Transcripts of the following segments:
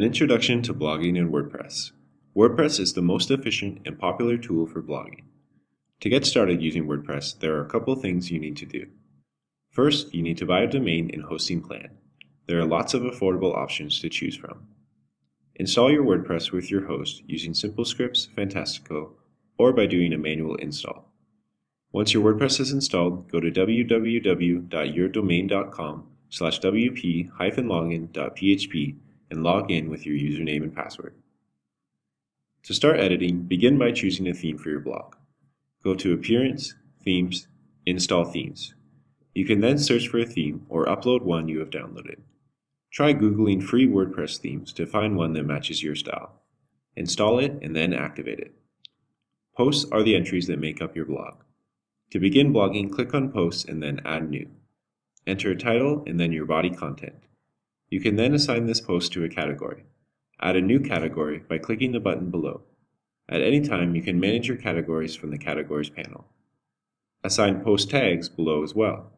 An introduction to blogging in WordPress. WordPress is the most efficient and popular tool for blogging. To get started using WordPress, there are a couple things you need to do. First, you need to buy a domain and hosting plan. There are lots of affordable options to choose from. Install your WordPress with your host using SimpleScripts, Fantastico, or by doing a manual install. Once your WordPress is installed, go to www.yourdomain.com slash wp-login.php and log in with your username and password. To start editing, begin by choosing a theme for your blog. Go to Appearance, Themes, Install Themes. You can then search for a theme or upload one you have downloaded. Try Googling free WordPress themes to find one that matches your style. Install it and then activate it. Posts are the entries that make up your blog. To begin blogging, click on Posts and then Add New. Enter a title and then your body content. You can then assign this post to a category. Add a new category by clicking the button below. At any time, you can manage your categories from the Categories panel. Assign post tags below as well.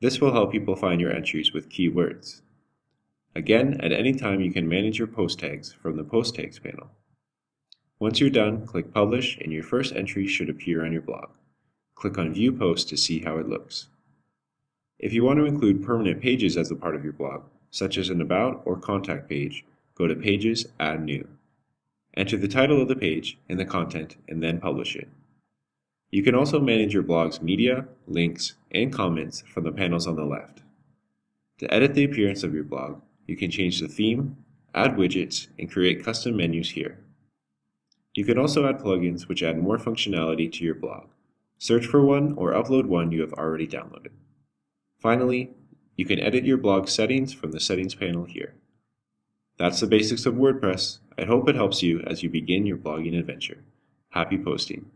This will help people find your entries with keywords. Again, at any time you can manage your post tags from the Post Tags panel. Once you're done, click Publish and your first entry should appear on your blog. Click on View Post to see how it looks. If you want to include permanent pages as a part of your blog, such as an About or Contact page, go to Pages, Add New. Enter the title of the page and the content, and then publish it. You can also manage your blog's media, links, and comments from the panels on the left. To edit the appearance of your blog, you can change the theme, add widgets, and create custom menus here. You can also add plugins which add more functionality to your blog. Search for one or upload one you have already downloaded. Finally, you can edit your blog settings from the settings panel here. That's the basics of WordPress. I hope it helps you as you begin your blogging adventure. Happy posting!